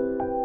you